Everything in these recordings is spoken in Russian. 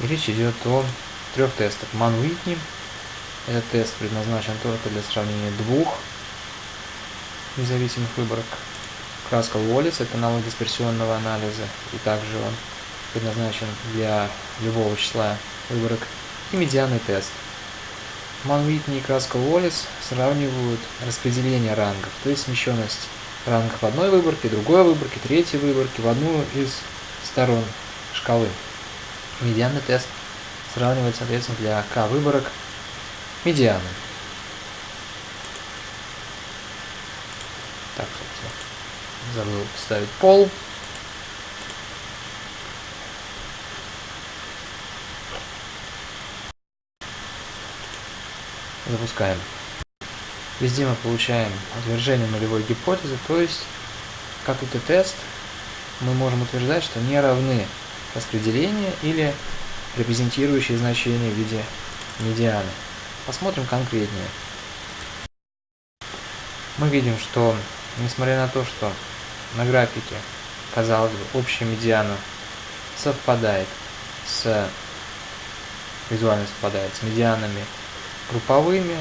Речь идет о трех тестах. Ман Уитни. Этот тест предназначен только для сравнения двух независимых выборок. Краска Уоллес – это аналог дисперсионного анализа, и также он предназначен для любого числа выборок. И медианный тест. Ман и краска Уоллес сравнивают распределение рангов, то есть смещенность рангов одной выборки, другой выборки, третьей выборки в одну из сторон шкалы. Медианный тест сравнивает, соответственно, для k выборок медианы. Так, собственно, забыл поставить пол. Запускаем. Везде мы получаем утверждение нулевой гипотезы, то есть, как это тест, мы можем утверждать, что не равны распределение или репрезентирующие значения в виде медианы. Посмотрим конкретнее. Мы видим, что несмотря на то, что на графике, казалось бы, общая медиана совпадает с визуально совпадает с медианами групповыми,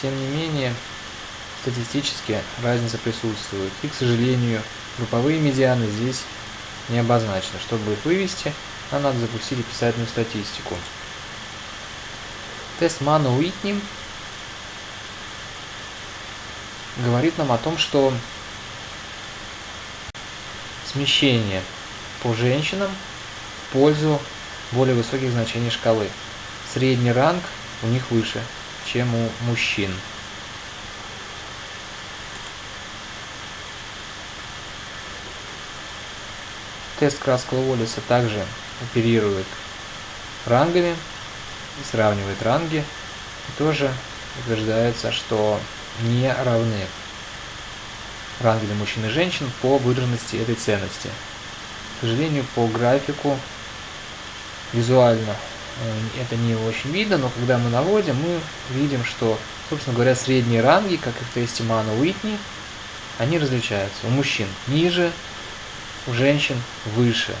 тем не менее статистически разница присутствует. И, к сожалению, групповые медианы здесь не обозначены. Чтобы их вывести, нам надо запустить описательную статистику. Тест Мана Уитни говорит нам о том, что смещение по женщинам в пользу более высоких значений шкалы. Средний ранг у них выше, чем у мужчин. Тест Краскала Уоллеса также оперирует рангами и сравнивает ранги. И тоже утверждается, что не равны ранги для мужчин и женщин по выраженности этой ценности. К сожалению, по графику визуально э, это не очень видно, но когда мы наводим, мы видим, что, собственно говоря, средние ранги, как и в тесте Мана Уитни, они различаются. У мужчин ниже, у женщин выше.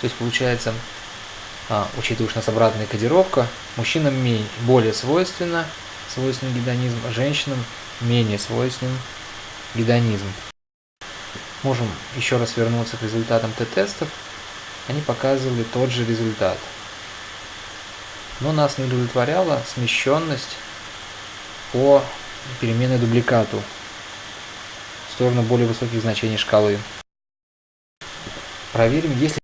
То есть получается, а, учитывая, что у нас обратная кодировка, мужчинам более свойственно, свойственен гедонизм, а женщинам менее свойственен гедонизм. Можем еще раз вернуться к результатам Т-тестов. Они показывали тот же результат. Но нас не удовлетворяла смещенность по переменной дубликату в сторону более высоких значений шкалы. Проверим, есть ли